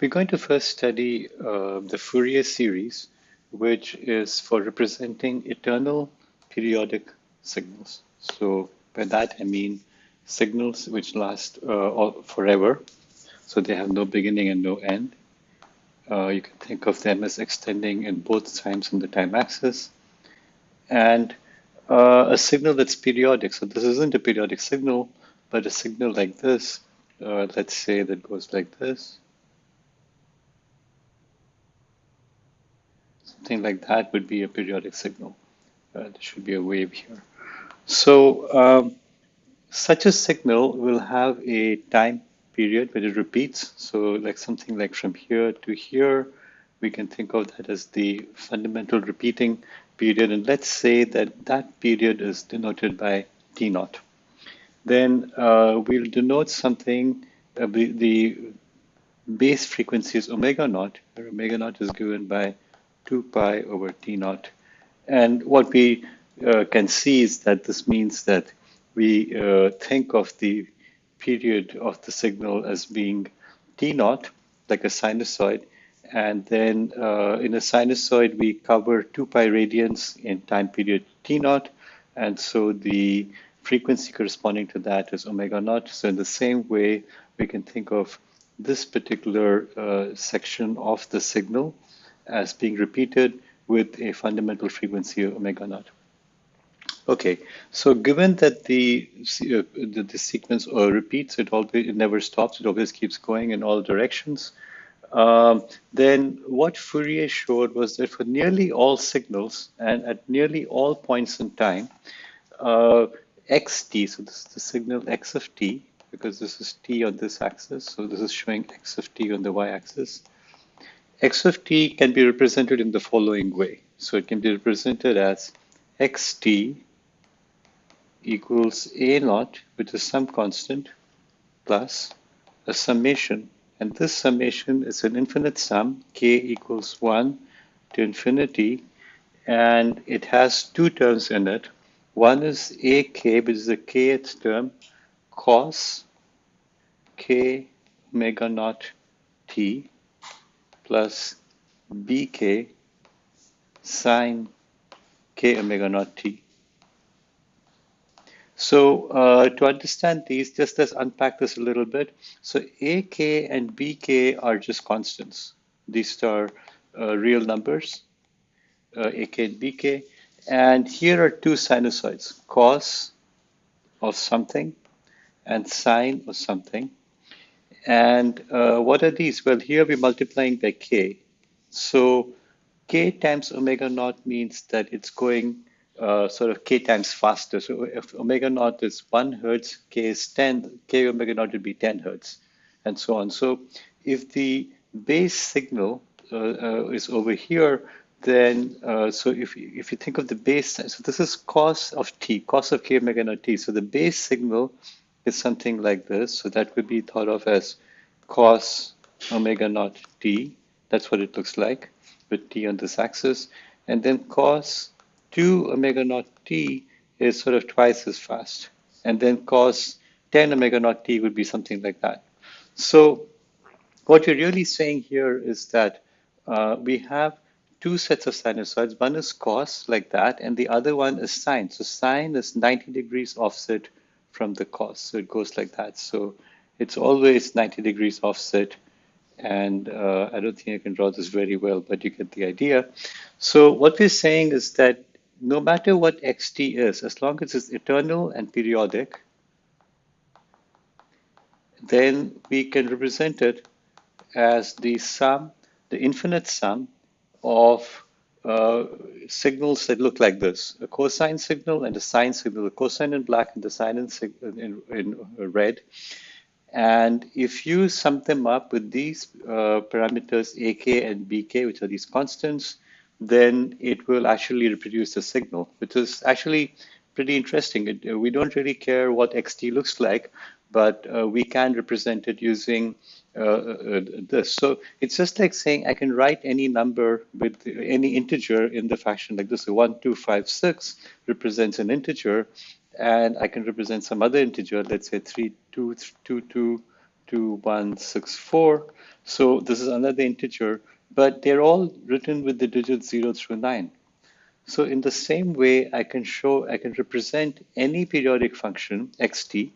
We're going to first study uh, the Fourier series, which is for representing eternal periodic signals. So by that I mean signals which last uh, forever, so they have no beginning and no end. Uh, you can think of them as extending in both times on the time axis. And uh, a signal that's periodic. So this isn't a periodic signal, but a signal like this, uh, let's say that goes like this. Something like that would be a periodic signal. Uh, there should be a wave here. So um, such a signal will have a time period when it repeats. So like something like from here to here, we can think of that as the fundamental repeating period. And let's say that that period is denoted by T naught. Then uh, we'll denote something, uh, the, base frequency is omega naught, where omega naught is given by 2 pi over T naught. And what we uh, can see is that this means that we uh, think of the period of the signal as being T naught, like a sinusoid, and then uh, in a sinusoid, we cover 2 pi radians in time period t naught. And so the frequency corresponding to that is omega naught. So in the same way, we can think of this particular uh, section of the signal as being repeated with a fundamental frequency of omega naught. Okay, so given that the uh, the, the, sequence uh, repeats, it always it never stops. It always keeps going in all directions. Um, then what Fourier showed was that for nearly all signals and at nearly all points in time, uh, xt, so this is the signal x of t, because this is t on this axis, so this is showing x of t on the y-axis. X of t can be represented in the following way. So it can be represented as xt equals a naught, which is some constant, plus a summation and this summation is an infinite sum, k equals 1 to infinity, and it has two terms in it. One is ak, which is the kth term, cos k omega naught t plus bk sine k omega naught t. So uh, to understand these, just let's unpack this a little bit. So AK and BK are just constants. These are uh, real numbers, uh, AK and BK. And here are two sinusoids, cos of something and sine of something. And uh, what are these? Well, here we're multiplying by k. So k times omega naught means that it's going uh, sort of k times faster. So if omega naught is 1 hertz, k is 10, k omega naught would be 10 hertz, and so on. So if the base signal uh, uh, is over here, then uh, so if, if you think of the base, so this is cos of t, cos of k omega naught t. So the base signal is something like this. So that would be thought of as cos omega naught t. That's what it looks like with t on this axis. And then cos 2 omega naught t is sort of twice as fast. And then cos 10 omega naught t would be something like that. So what you're really saying here is that uh, we have two sets of sinusoids. One is cos, like that, and the other one is sine. So sine is 90 degrees offset from the cos. So it goes like that. So it's always 90 degrees offset. And uh, I don't think I can draw this very well, but you get the idea. So what we're saying is that no matter what xt is, as long as it's eternal and periodic, then we can represent it as the sum, the infinite sum of uh, signals that look like this, a cosine signal and a sine signal, the cosine in black and the sine in, in, in red. And if you sum them up with these uh, parameters ak and bk, which are these constants, then it will actually reproduce the signal, which is actually pretty interesting. It, uh, we don't really care what xt looks like, but uh, we can represent it using uh, uh, this. So it's just like saying I can write any number with any integer in the fashion like this. So 1, 2, 5, 6 represents an integer, and I can represent some other integer, let's say 3, 2, 2, 2, 2164. So this is another integer, but they're all written with the digits 0 through 9. So in the same way, I can show, I can represent any periodic function, xt,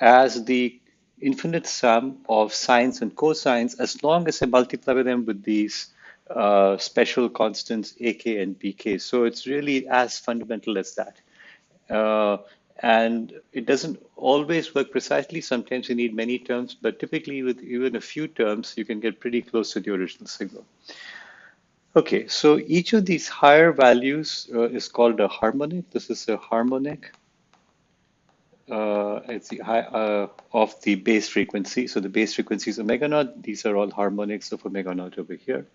as the infinite sum of sines and cosines as long as I multiply them with these uh, special constants ak and bk. So it's really as fundamental as that. Uh, and it doesn't always work precisely. Sometimes you need many terms, but typically with even a few terms, you can get pretty close to the original signal. Okay, so each of these higher values uh, is called a harmonic. This is a harmonic uh, it's the high, uh, of the base frequency. So the base frequency is omega naught. These are all harmonics of omega naught over here.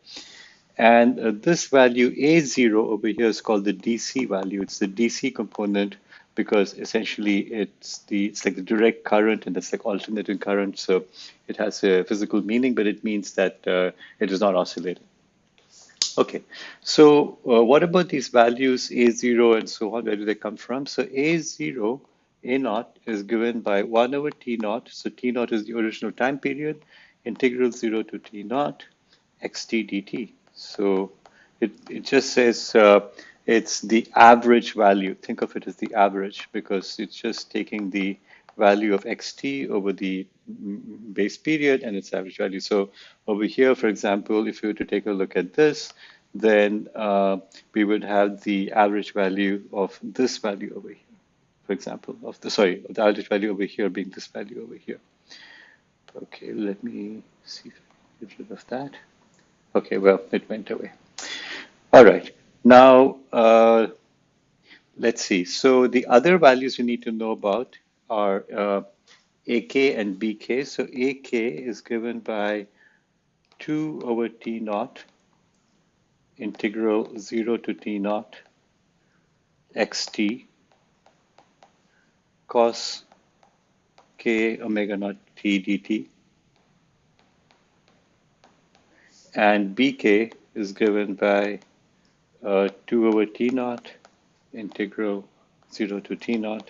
And uh, this value A0 over here is called the DC value. It's the DC component because essentially it's the it's like the direct current and it's like alternating current. So it has a physical meaning, but it means that uh, it is not oscillating. Okay, so uh, what about these values A0 and so on? Where do they come from? So A0 a naught is given by 1 over T naught. So T naught is the original time period, integral 0 to T naught, xt dt. So it, it just says uh, it's the average value. Think of it as the average because it's just taking the value of xt over the base period and its average value. So over here, for example, if you were to take a look at this, then uh, we would have the average value of this value over here for example, of the, sorry, of the average value over here being this value over here. Okay, let me see if I get rid of that. Okay, well, it went away. All right, now uh, let's see. So the other values we need to know about are uh, AK and BK. So AK is given by 2 over T naught integral 0 to T naught xt cos k omega naught t dt. And bk is given by uh, 2 over t naught integral 0 to t naught.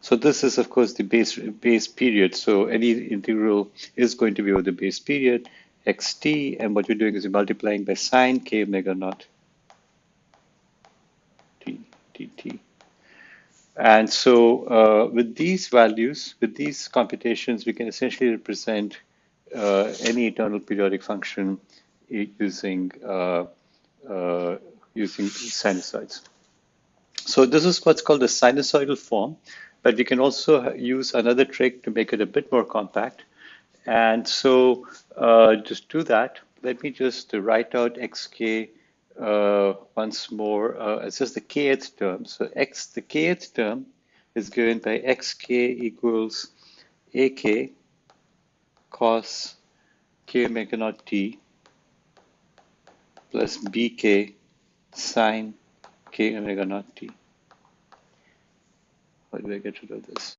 So this is, of course, the base, base period. So any integral is going to be over the base period, xt, and what you're doing is you're multiplying by sine k omega naught t dt. And so uh, with these values, with these computations, we can essentially represent uh, any eternal periodic function using uh, uh, using sinusoids. So this is what's called the sinusoidal form, but we can also use another trick to make it a bit more compact. And so uh, just do that. Let me just write out xk uh, once more, uh, it's just the kth term. So x, the kth term is given by xk equals ak cos k omega naught t plus bk sine k omega naught t. How do I get rid of this?